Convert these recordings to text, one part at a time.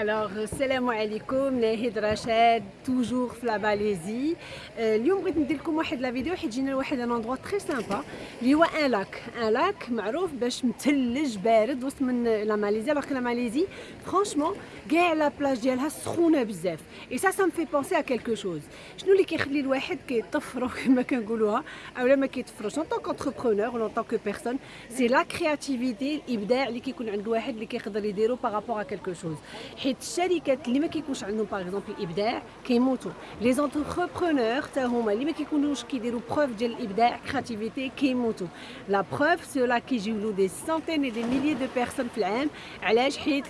الوغ السلام عليكم ناهد رشاد توجور في لا باليزي اليوم بغيت ندير لكم واحد لا فيديو حيت جينا لواحد ان اندروا تري سامبا اللي هو ان لاك ان لاك معروف باش مثلج بارد وسط من لا ماليزي الوغ لا ماليزي فرانشمون كاع لا بلاج ديالها سخونه بزاف اي سا سا مفي بونسي ا كيلكو شوز شنو اللي كيخلي الواحد كيطفرو كما كنقولوها اولا ما كيطفروش اون طونك انتربرونور ولا طونك بيرسون سي لا كرياتيفيتي الابداع اللي كيكون عند الواحد اللي كيقدر يديرو بارابور ا كيلكو شوز حيت الشركات اللي ما كيكونش عندهم باغ اكزومبل الابداع كيموتوا لي زونتربرونور حتى هما اللي ما كيكونوش كيديروا بروف ديال الابداع كرياتيفيتي كيموتوا لا بروف سولا كيجيو له دي سانتين دي ميليي دو بيرسون في العام علاش حيت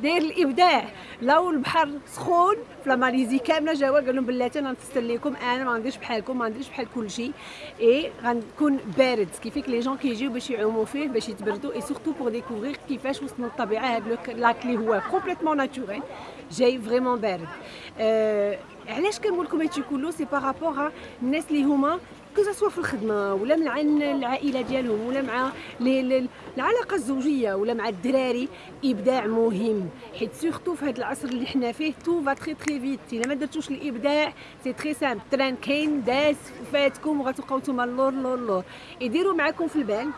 داير الإبداع. لو البحر سخون في ماليزي كاملة جاوا قال لهم بلاتي أنا لكم أنا ما غنديرش بحالكم ما غنديرش بحال كلشي اي غنكون بارد. qui fait que les gens كيجيو باش يعوموا فيه باش يتبردوا et surtout pour découvrir كيفاش وسط الطبيعه هذا lac اللي هو complètement naturel جاي vraiment بارد. أه علاش كنقول لكم هادشي كله؟ c'est par rapport الناس اللي هما que ce soit في الخدمة ولا مع العائلة ديالهم ولا مع العلاقة الزوجية ولا مع الدراري إبداع مهم. حيت surtout في هذا العصر اللي حنا فيه tout va très très vite إلا ما درتوش الإبداع c'est très simple train كاين داز فاتكم وغتبقاو نتوما اللور اللور اللور. يديروا معاكم في البال.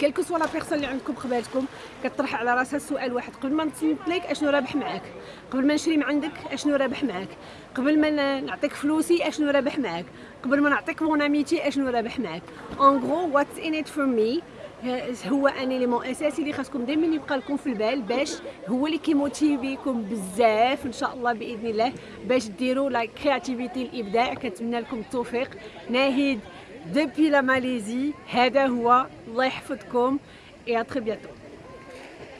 quelle que soit la personne اللي عندكم قبالتكم كطرح على راسها السؤال واحد. قبل ما نصنت لك أشنو رابح معاك. قبل ما نشري من عندك أشنو رابح معاك. قبل ما نعطيك فلوسي أشنو رابح معاك. قبل ما نعطيك mon amitié أشنو رابح معاك. en gros what's in it for me هو un élément أساسي اللي خاصكم دائما يبقى لكم في البال باش هو اللي كي motive كم بزاف إن شاء الله بإذن الله باش ديروا لا كرياتيفيتي الإبداع. كنتمنى لكم التوفيق. ناهيد. depuis la Malaisie. Hada Hua, et à très bientôt.